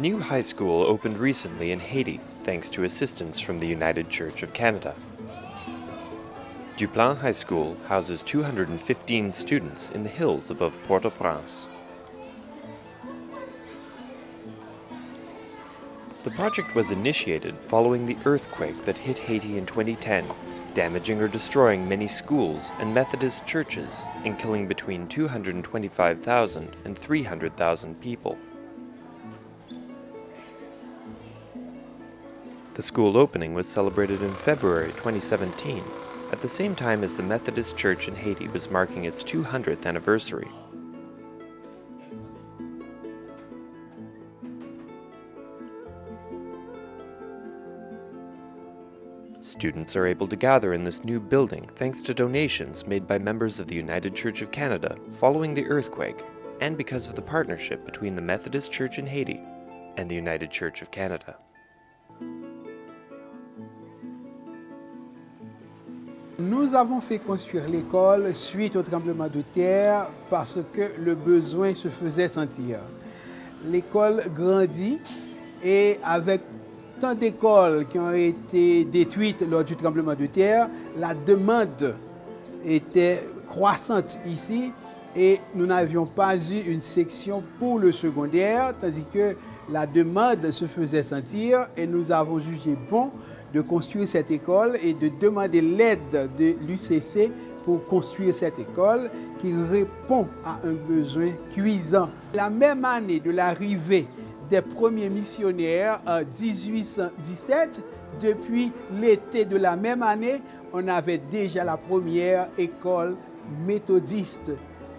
New high School opened recently in Haiti thanks to assistance from the United Church of Canada. Duplan High School houses 215 students in the hills above Port-au-Prince. The project was initiated following the earthquake that hit Haiti in 2010, damaging or destroying many schools and Methodist churches and killing between 225,000 and 300,000 people. The school opening was celebrated in February 2017 at the same time as the Methodist Church in Haiti was marking its 200th anniversary. Students are able to gather in this new building thanks to donations made by members of the United Church of Canada following the earthquake and because of the partnership between the Methodist Church in Haiti and the United Church of Canada. Nous avons fait construire l'école suite au tremblement de terre parce que le besoin se faisait sentir. L'école grandit et avec tant d'écoles qui ont été détruites lors du tremblement de terre, la demande était croissante ici et nous n'avions pas eu une section pour le secondaire, tandis que la demande se faisait sentir et nous avons jugé bon de construire cette école et de demander l'aide de l'UCC pour construire cette école qui répond à un besoin cuisant. La même année de l'arrivée des premiers missionnaires en 1817, depuis l'été de la même année, on avait déjà la première école méthodiste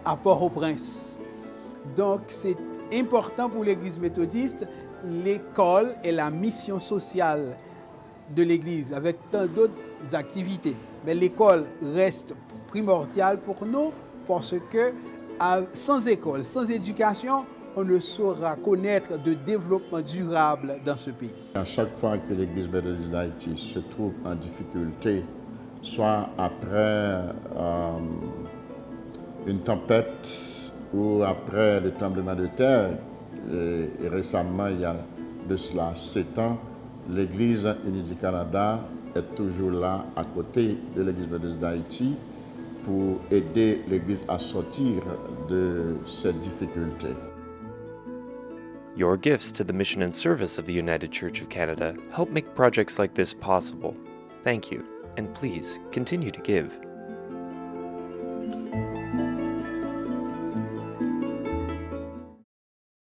à Port-au-Prince. Donc c'est important pour l'Église méthodiste, l'école et la mission sociale de l'Église avec tant d'autres activités. Mais l'école reste primordiale pour nous parce que sans école, sans éducation, on ne saura connaître de développement durable dans ce pays. À chaque fois que l'Église méthodiste d'Haïti se trouve en difficulté, soit après euh, une tempête ou après le tremblement de terre, et, et récemment, il y a de cela sept ans, l'Église unie du Canada est toujours là à côté de l'Église méthodiste d'Haïti pour aider l'Église à sortir de cette difficulté. Your gifts to the mission and service of the United Church of Canada help make projects like this possible. Thank you, and please continue to give.